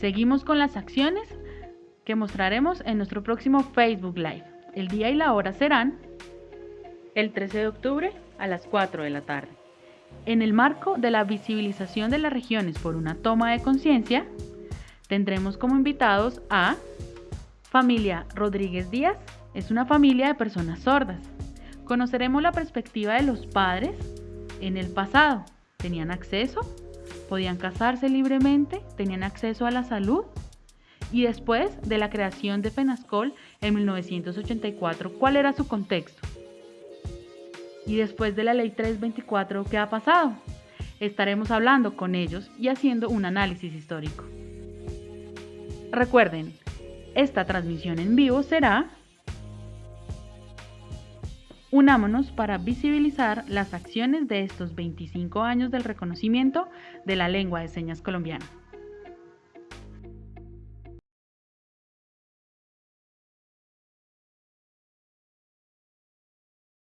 Seguimos con las acciones que mostraremos en nuestro próximo Facebook Live. El día y la hora serán el 13 de octubre a las 4 de la tarde. En el marco de la visibilización de las regiones por una toma de conciencia, tendremos como invitados a familia Rodríguez Díaz, es una familia de personas sordas. Conoceremos la perspectiva de los padres en el pasado. ¿Tenían acceso? ¿Podían casarse libremente? ¿Tenían acceso a la salud? Y después de la creación de FENASCOL en 1984, ¿cuál era su contexto? Y después de la ley 324, ¿qué ha pasado? Estaremos hablando con ellos y haciendo un análisis histórico. Recuerden, esta transmisión en vivo será Unámonos para visibilizar las acciones de estos 25 años del reconocimiento de la lengua de señas colombiana.